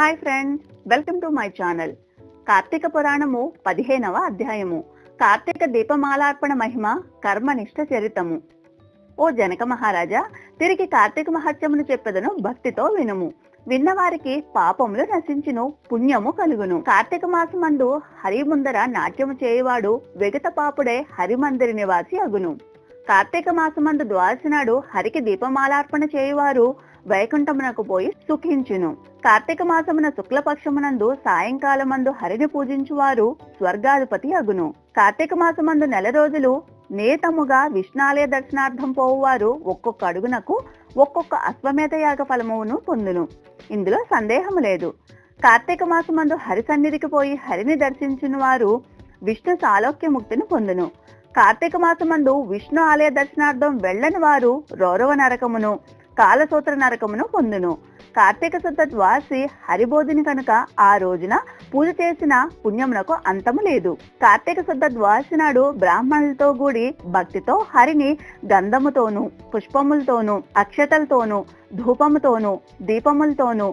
Hi friends welcome to my channel. Karthika పురాణము పదిహేనవ అధ్యాయము. కార్తీక దీపమాలార్పణ మహిమ కర్మనిష్ట చరితము. ఓ జనక మహారాజా తిరిగి కార్తీక మహత్యమును చెప్పెదను భక్తితో వినుము. విన్నవారికి పాపములు నశించును పుణ్యము కలుగును. కార్తీక మాసమందు హరి ముందర నాట్యము చేయువాడు వెగత పాపుడే హరిమందిరి నివాసి అగును. కార్తీక మాసమందు ద్వాదశి నాడు హరికి దీపమాలార్పణ చేయువారు వైకుంఠమునకు పోయి సుఖించును. కార్తీక మాసమున శుక్లపక్షమునందు సాయంకాలమందు హరిని పూజించువారు స్వర్గాధిపతి అగును. కార్తీక మాసమందు నెల రోజులు నేతముగా విష్ణాలయ దర్శనార్థం పోవువారు ఒక్కొక్క అడుగునకు ఒక్కొక్క అశ్వమేధ యాగ ఫలమును పొందును. ఇందులో సందేహం లేదు. కార్తీక మాసమందు హరి సన్నిధికి పోయి హరిని దర్శించిన వారు విష్ణు సాలోక్య ముక్తిని పొందును. కార్తీక మాసమందు విష్ణు ఆలయ దర్శనార్థం వెళ్ళని వారు రౌరవ నరకమును కాలసూత్ర నరకమును పొందును. కార్తీక శుద్ధ ద్వాసి హరిబోధిని కనుక ఆ రోజున పూజ చేసిన పుణ్యమునకు అంతము లేదు. కార్తీక శుద్ధ ద్వాసి నాడు బ్రాహ్మణులతో కూడి భక్తితో హరిని గంధముతోను పుష్పములతోను అక్షతలతోను ధూపముతోను దీపములతోను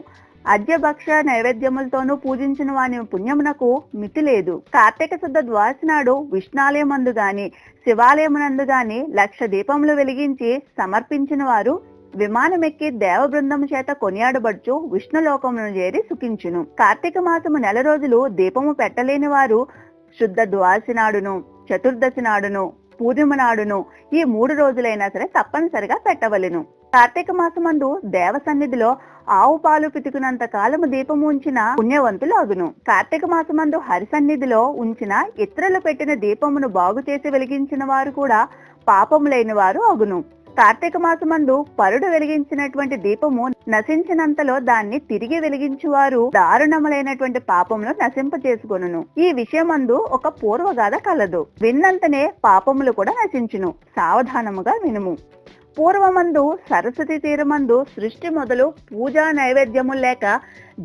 అద్యభక్ష నైవేద్యములతోనూ పూజించిన వాని పుణ్యమునకు మితి లేదు. కార్తీక శుద్ధ ద్వాసి నాడు విష్ణాలయమందు గాని శివాలయమునందు గాని లక్ష దీపములు వెలిగించి సమర్పించిన వారు విమానమెక్కి దేవ బృందము చేత కొనియాడబడుచు విష్ణులోకమును చేరి సుఖించును. కార్తీక మాసము నెల రోజులు దీపము పెట్టలేని వారు శుద్ధ ద్వాసి నాడును చతుర్దశి నాడును పూర్ణిమ నాడును ఈ మూడు రోజులైనా సరే తప్పనిసరిగా పెట్టవలెను. కార్తీక మాసమందు దేవ సన్నిధిలో ఆవు పాలు పితుకునంత కాలము దీపము ఉంచిన పుణ్యవంతులు అగును కార్తీక మాసమందు హరి సన్నిధిలో ఉంచిన ఇతరులు పెట్టిన దీపమును బాగు చేసి వెలిగించిన వారు కూడా పాపం లేని వారు అగును. కార్తీక మాసమందు పరుడు వెలిగించినటువంటి దీపము నశించినంతలో దాన్ని తిరిగి వెలిగించువారు దారుణములైనటువంటి పాపమును నశింప చేసుకొనును. ఈ విషయమందు ఒక పూర్వగాథ కలదు. విన్నంతనే పాపములు కూడా నశించును. సావధానముగా వినుము. పూర్వమందు సరస్వతి తీరమందు సృష్టి మొదలు పూజా నైవేద్యము లేక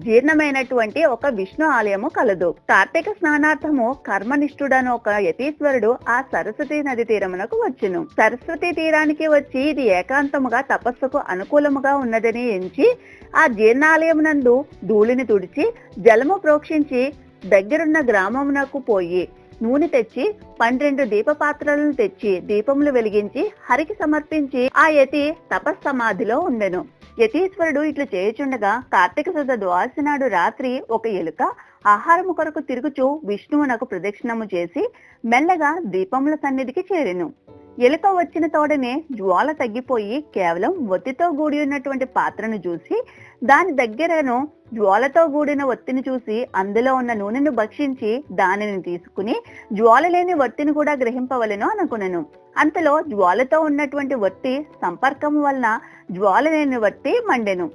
జీర్ణమైనటువంటి ఒక విష్ణు ఆలయము కలదు. కార్తీక స్నానార్థము కర్మనిష్ఠుడను ఒక యతీశ్వరుడు ఆ సరస్వతి నది తీరమునకు వచ్చును. సరస్వతి తీరానికి వచ్చి ఇది ఏకాంతముగా తపస్సుకు అనుకూలముగా ఉన్నదని ఎంచి ఆ జీర్ణాలయమునందు ధూళిని తుడిచి జలము ప్రోక్షించి దగ్గరున్న గ్రామమునకు పోయి నూనె తెచ్చి పన్నెండు దీపపాత్రలను తెచ్చి దీపములు వెలిగించి హరికి సమర్పించి ఆ యతి తపస్సమాధిలో ఉండెను. యతీశ్వరుడు ఇట్లు చేయుచుండగా కార్తీక శుద్ధ ద్వాసి నాడు రాత్రి ఒక ఎలుక ఆహారము కొరకు తిరుగుచూ విష్ణువునకు ప్రదక్షిణము చేసి మెల్లగా దీపముల సన్నిధికి చేరెను. ఎలుక వచ్చిన తోడనే జ్వాల తగ్గిపోయి కేవలం ఒత్తితో కూడి ఉన్నటువంటి పాత్రను చూసి దాని దగ్గరను జ్వాలతో కూడిన ఒత్తిని చూసి అందులో ఉన్న నూనెను భక్షించి దానిని తీసుకుని జ్వాల లేని ఒత్తిని కూడా గ్రహింపవలను అనుకున్నాను అంతలో జ్వాలతో ఉన్నటువంటి ఒత్తి సంపర్కం వలన జ్వాల లేని ఒత్తి మండెను.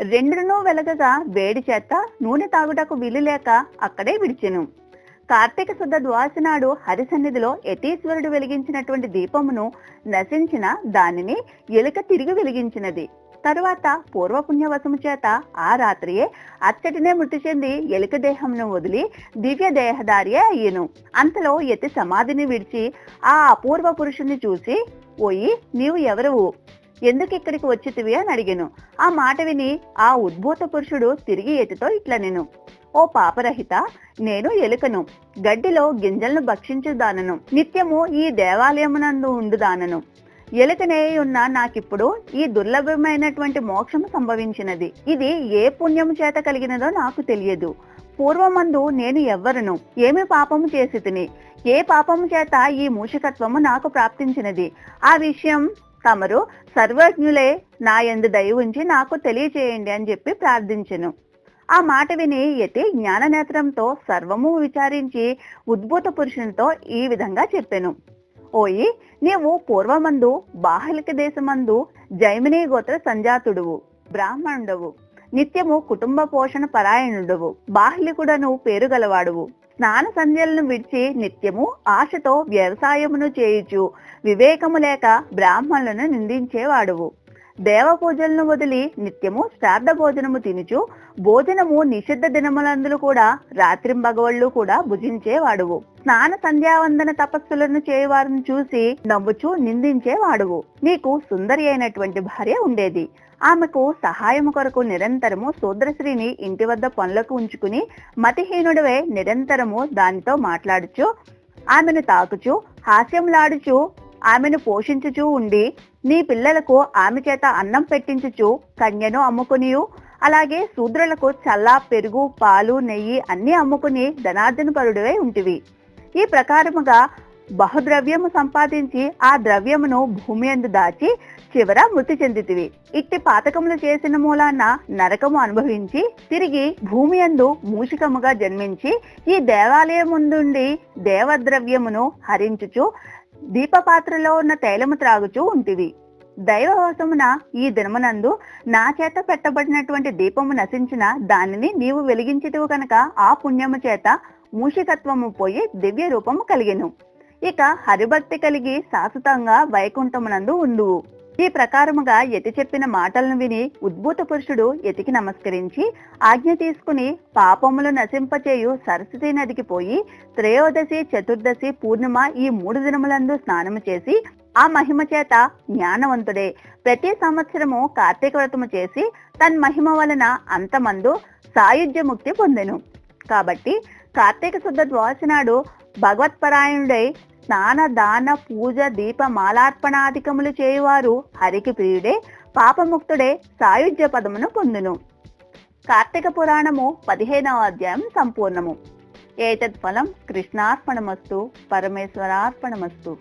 రెండునూ వెలగగా వేడి చేత నూనె తాగుటకు వీలు లేక అక్కడే విడిచెను. కార్తీక శుద్ధ ద్వాసి నాడు హరి యతీశ్వరుడు వెలిగించినటువంటి దీపమును నశించిన దానిని ఎలుక తిరిగి వెలిగించినది. తరువాత పూర్వపుణ్యవశము చేత ఆ రాత్రియే అచ్చటినే మృతి చెంది ఎలుక దేహంను వదిలి దివ్య దేహదారియే అయ్యను. అంతలో యతి సమాధిని విడిచి ఆ అపూర్వ పురుషుణ్ణి చూసి పోయి నీవు ఎవరువు? ఎందుకు ఇక్కడికి వచ్చితివి అని అడిగాను. ఆ మాట విని ఆ ఉద్భూత పురుషుడు తిరిగి ఎతితో ఇట్లా నేను ఓ పాపరహిత నేను ఎలుకను గడ్డిలో గింజలను భక్షించుదానను నిత్యము ఈ దేవాలయమునందు ఉండుదానను. ఎలుకనే ఉన్న నాకిప్పుడు ఈ దుర్లభమైనటువంటి మోక్షము సంభవించినది. ఇది ఏ పుణ్యము చేత కలిగినదో నాకు తెలియదు. పూర్వమందు నేను ఎవ్వరును. ఏమి పాపము చేసి తిని ఏ పాపము చేత ఈ మూషికత్వము నాకు ప్రాప్తించినది? ఆ విషయం తమరు సర్వజ్ఞులే నా ఎందు దయ ఉంచి నాకు తెలియచేయండి అని చెప్పి ప్రార్థించెను. ఆ మాట విని యతి జ్ఞాననేత్రంతో సర్వము విచారించి ఉద్భూత పురుషునితో ఈ విధంగా చెప్పెను. ఓయి నీవు పూర్వమందు బాహలిక దేశమందు జైమిని గోత్ర సంజాతుడువు బ్రాహ్మణుడవు. నిత్యము కుటుంబ పోషణ పరాయణుడవు. బాహ్లికుడను పేరు గలవాడువు. స్నాన సంధ్యలను విడిచి నిత్యము ఆశతో వ్యవసాయమును చేయుచు. వివేకము లేక బ్రాహ్మణులను నిందించేవాడువు. దేవ పూజలను వదిలి నిత్యము శ్రాద్ధ భోజనము తినుచు భోజనము నిషిద్ధ దినములందులు కూడా రాత్రింబగవళ్ళు కూడా భుజించేవాడువు. స్నాన సంధ్యావందన తపస్సులను చేయవారిని చూసి నవ్వుచూ నిందించేవాడువు. నీకు సుందరి అయినటువంటి భార్య ఉండేది. ఆమెకు సహాయము కొరకు నిరంతరము శూద్రశ్రీని ఇంటి వద్ద పనులకు ఉంచుకుని మతిహీనుడివే నిరంతరము దానితో మాట్లాడుచు ఆమెను తాకుచు హాస్యంలాడుచు ఆమెను పోషించుచూ ఉండి నీ పిల్లలకు ఆమె చేత అన్నం పెట్టించుచు కన్యను అమ్ముకునియు. అలాగే శూద్రులకు చల్ల పెరుగు పాలు నెయ్యి అన్ని అమ్ముకుని ధనార్జనపరుడివై ఉంటివి. ఈ ప్రకారముగా బహుద్రవ్యము సంపాదించి ఆ ద్రవ్యమును భూమి అందు దాచి చివర మృతి చెందితివి. ఇట్టి పాతకములు చేసిన మూలాన నరకము అనుభవించి తిరిగి భూమి అందు మూషికముగా జన్మించి ఈ దేవాలయం ముందుండి దేవద్రవ్యమును హరించుచు దీపపాత్రలో ఉన్న తైలము త్రాగుచూ ఉంటివి. దైవవశమున ఈ దినమునందు నా చేత పెట్టబడినటువంటి దీపము నశించిన దానిని నీవు వెలిగించితివు కనుక ఆ పుణ్యము చేత మూషికత్వము పోయి దివ్య రూపము కలిగెను. ఇక హరిభక్తి కలిగి శాశ్వతంగా వైకుంఠమునందు ఉండువు. ఈ ప్రకారముగా యతి చెప్పిన మాటలను విని ఉద్భూత పురుషుడు యతికి నమస్కరించి ఆజ్ఞ తీసుకుని పాపములు నశింపచేయు సరస్వతి నదికి పోయి త్రయోదశి చతుర్దశి పూర్ణిమ ఈ మూడు దినములందు స్నానము చేసి ఆ మహిమ చేత జ్ఞానవంతుడే. ప్రతి సంవత్సరము కార్తీక వ్రతము చేసి తన్ మహిమ వలన అంతమందు సాయుధ్య ముక్తి పొందెను. కాబట్టి కార్తీక శుద్ధ ద్వాదశి నాడు భగవత్పరాయణుడై స్నాన దాన పూజ దీప మాలార్పణాధికములు చేయువారు హరికి ప్రియుడే పాపముక్తుడే సాయుధ్య పదమును పొందును. కార్తీక పురాణము పదిహేనవ అధ్యాయం సంపూర్ణము. ఏతత్ ఫలం కృష్ణార్పణమస్తు పరమేశ్వరార్పణమస్తు.